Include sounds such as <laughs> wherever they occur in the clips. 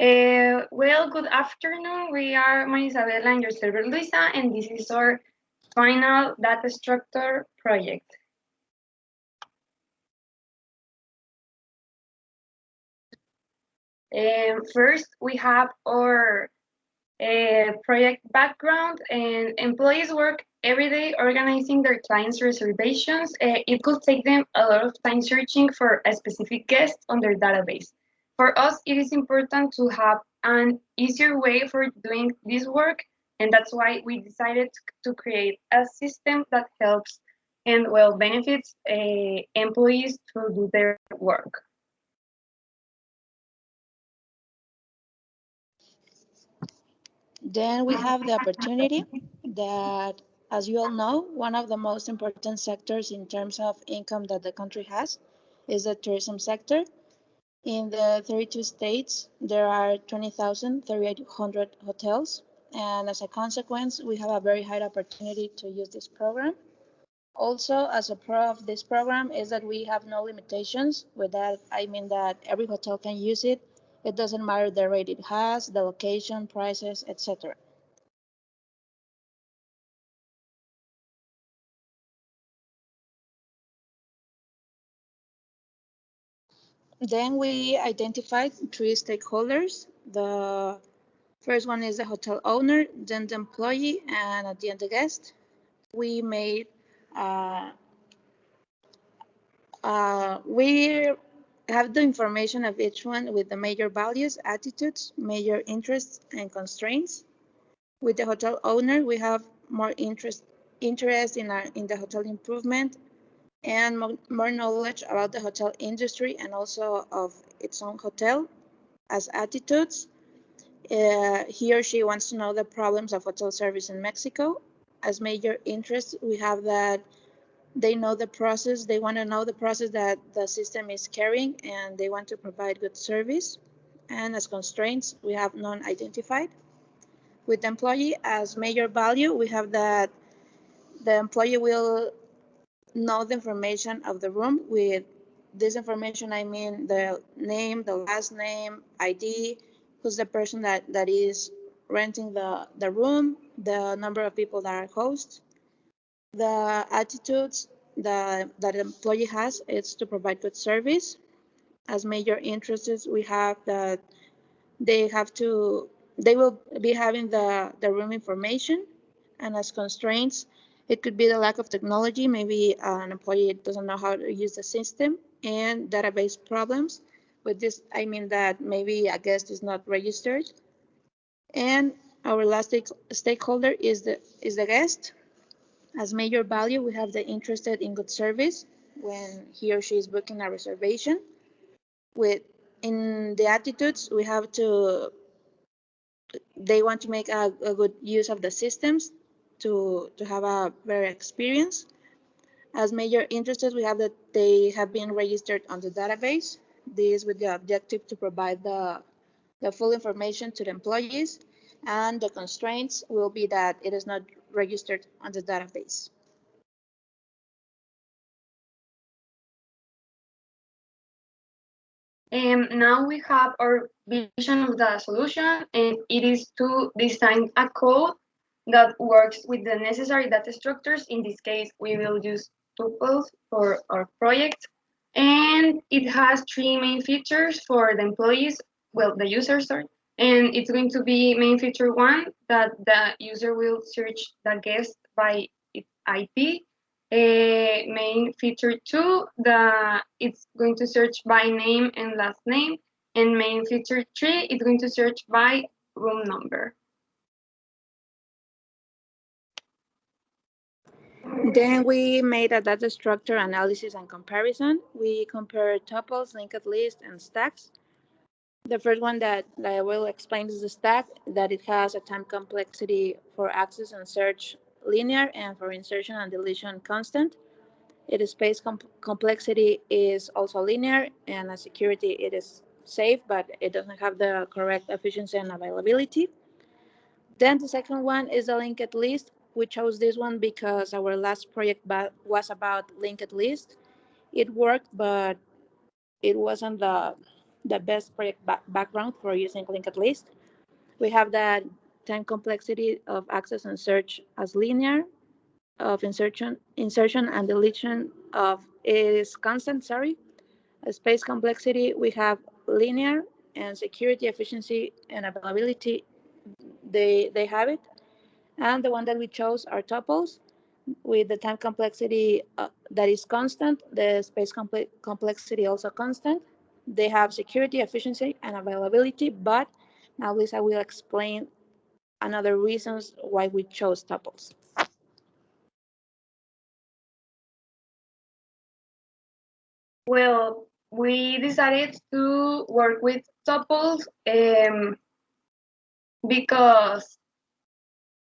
Uh, well, good afternoon. We are Marisabela and your server Luisa, and this is our final data structure project. Um, first, we have our uh, project background, and employees work every day organizing their clients' reservations. Uh, it could take them a lot of time searching for a specific guest on their database. For us, it is important to have an easier way for doing this work, and that's why we decided to create a system that helps and well benefits uh, employees to do their work. Then we have the opportunity that, as you all know, one of the most important sectors in terms of income that the country has is the tourism sector. In the 32 states, there are 20,300 hotels. And as a consequence, we have a very high opportunity to use this program. Also, as a pro of this program is that we have no limitations. With that, I mean that every hotel can use it it doesn't matter the rate it has, the location, prices, etc. Then we identified three stakeholders. The first one is the hotel owner, then the employee, and at the end the guest. We made uh, uh, we have the information of each one with the major values, attitudes, major interests, and constraints. With the hotel owner, we have more interest interest in our in the hotel improvement and more, knowledge about the hotel industry and also of its own hotel as attitudes. Uh, he or she wants to know the problems of hotel service in Mexico. As major interests, we have that they know the process, they want to know the process that the system is carrying, and they want to provide good service. And as constraints, we have non-identified. With the employee as major value, we have that the employee will know the information of the room. With this information, I mean the name, the last name, ID, who's the person that, that is renting the, the room, the number of people that are hosts, the attitudes that, that employee has is to provide good service. As major interests, we have that they have to, they will be having the, the room information. And as constraints, it could be the lack of technology. Maybe uh, an employee doesn't know how to use the system and database problems. With this, I mean that maybe a guest is not registered. And our last stakeholder is the is the guest. As major value, we have the interested in good service when he or she is booking a reservation. With in the attitudes, we have to, they want to make a, a good use of the systems to, to have a better experience. As major interested, we have that they have been registered on the database. This with the objective to provide the, the full information to the employees and the constraints will be that it is not registered on the database. And um, now we have our vision of the solution, and it is to design a code that works with the necessary data structures. In this case, we will use tuples for our project. And it has three main features for the employees, well, the users, sorry. And it's going to be main feature one, that the user will search the guest by its ID. Uh, main feature two, the it's going to search by name and last name. And main feature three, it's going to search by room number. Then we made a data structure analysis and comparison. We compared tuples, linked list, and stacks. The first one that, that I will explain is the stack, that it has a time complexity for access and search linear and for insertion and deletion constant. Its space com complexity is also linear and as security it is safe, but it doesn't have the correct efficiency and availability. Then the second one is the linked list. We chose this one because our last project was about linked list. It worked, but it wasn't the the best project ba background for using linked list. We have the time complexity of access and search as linear, of insertion, insertion and deletion of is constant, sorry. space complexity, we have linear and security, efficiency, and availability, they, they have it. And the one that we chose are tuples with the time complexity uh, that is constant, the space comple complexity also constant. They have security, efficiency, and availability, but now Lisa will explain another reasons why we chose tuples. Well, we decided to work with tuples um, because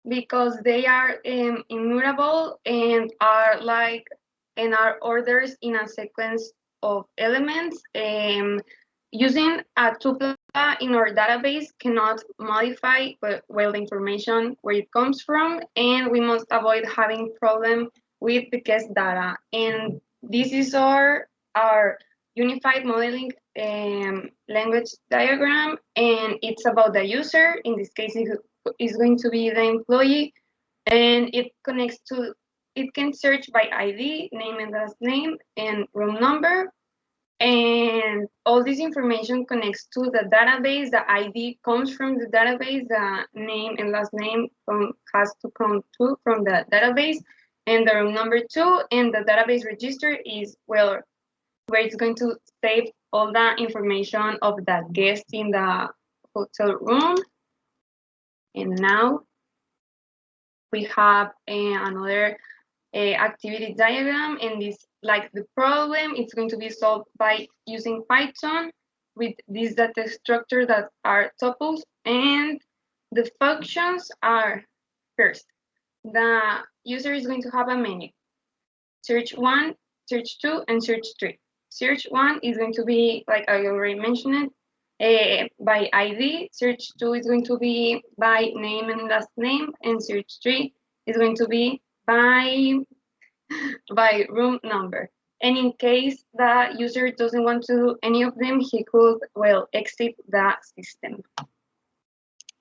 because they are um, immutable and are like and are orders in a sequence of elements. Um, using a tuple in our database cannot modify well the information where it comes from, and we must avoid having problem with the guest data. And this is our our unified modeling um, language diagram, and it's about the user. In this case, is going to be the employee, and it connects to, it can search by ID, name and last name, and room number. And all this information connects to the database. The ID comes from the database. The name and last name from, has to come to from the database and the room number two. And the database register is well where it's going to save all the information of the guest in the hotel room. And now we have another activity diagram and this like the problem it's going to be solved by using Python with these data structure that are tuples and the functions are first the user is going to have a menu. Search one search two and search three. Search one is going to be, like I already mentioned uh, by ID. Search two is going to be by name and last name. And search three is going to be by, by room number. And in case the user doesn't want to do any of them, he could, well, exit the system.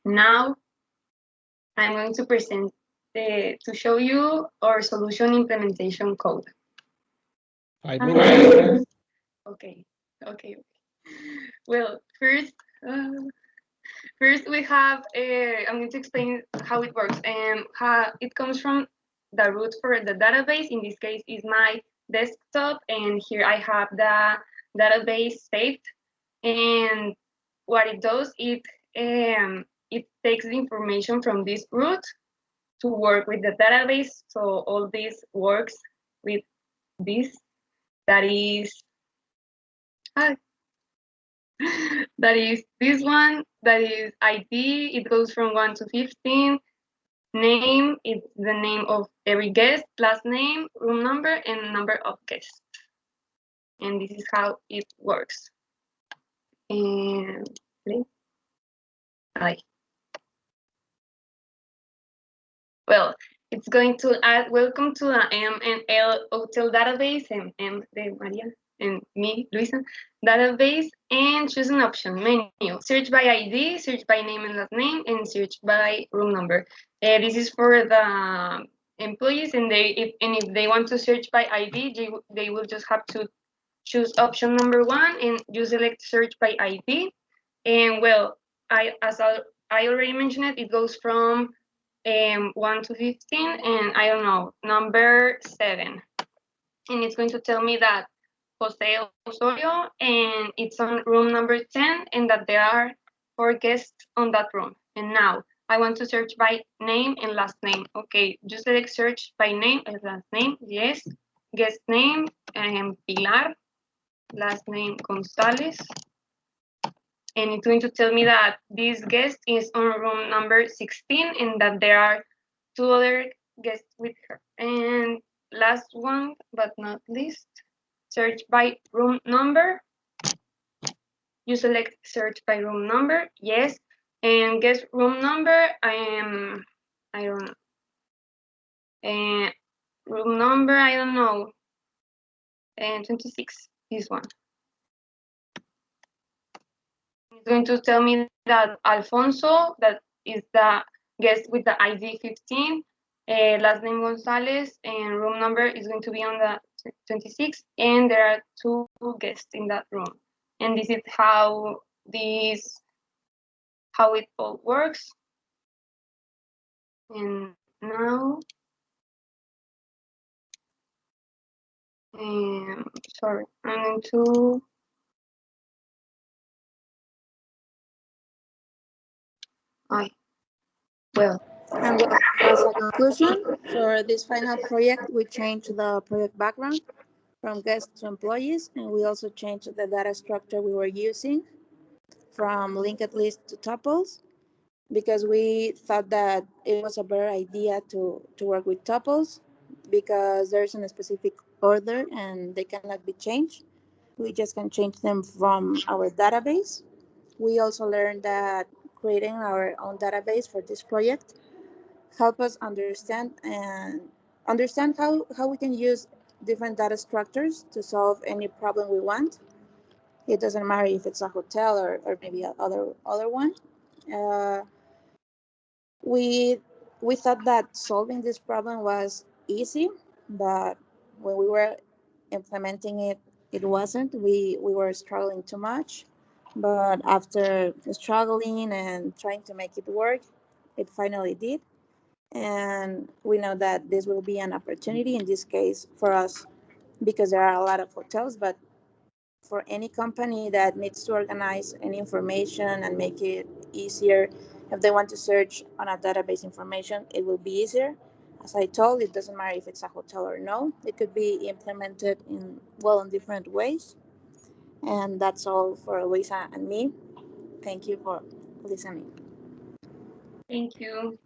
Now, I'm going to present the, to show you our solution implementation code. Five minutes. Okay, okay. Well, first, uh, first we have. Uh, I'm going to explain how it works and how it comes from the root for the database. In this case, is my desktop, and here I have the database saved. And what it does, it um, it takes the information from this root to work with the database. So all this works with this. That is <laughs> that is this one, that is ID, it goes from 1 to 15. Name, it's the name of every guest, last name, room number, and number of guests. And this is how it works. And Hi. Well, it's going to add welcome to the M and L hotel database and M de Maria and me, Luisa, database, and choose an option menu. Search by ID, search by name and last name, and search by room number. Uh, this is for the employees, and they if and if they want to search by ID, they, they will just have to choose option number one, and you select search by ID. And well, I as I, I already mentioned it, it goes from um, 1 to 15, and I don't know, number 7. And it's going to tell me that Jose Osorio, and it's on room number 10, and that there are four guests on that room. And now I want to search by name and last name. Okay, just select search by name and last name. Yes. Guest name, um, Pilar. Last name, Gonzalez. And it's going to tell me that this guest is on room number 16 and that there are two other guests with her. And last one, but not least, search by room number. You select search by room number, yes. And guess room number, I am, I don't know. Room number, I don't know. And 26, this one. It's going to tell me that Alfonso, that is the guest with the ID 15, uh, last name Gonzalez, and room number is going to be on the 26, and there are two guests in that room. And this is how this, how it all works. And now, um, sorry, I'm going to I well, well, as a conclusion, for this final project, we changed the project background from guests to employees, and we also changed the data structure we were using from linked list to tuples because we thought that it was a better idea to, to work with tuples because there's a specific order and they cannot be changed. We just can change them from our database. We also learned that creating our own database for this project help us understand and understand how, how we can use different data structures to solve any problem we want. It doesn't matter if it's a hotel or, or maybe other other one. Uh, we we thought that solving this problem was easy, but when we were implementing it, it wasn't. We we were struggling too much. But after struggling and trying to make it work, it finally did. And we know that this will be an opportunity in this case for us because there are a lot of hotels, but for any company that needs to organize any information and make it easier, if they want to search on a database information, it will be easier. As I told, it doesn't matter if it's a hotel or no. It could be implemented in well in different ways. And that's all for Luisa and me. Thank you for listening. thank you.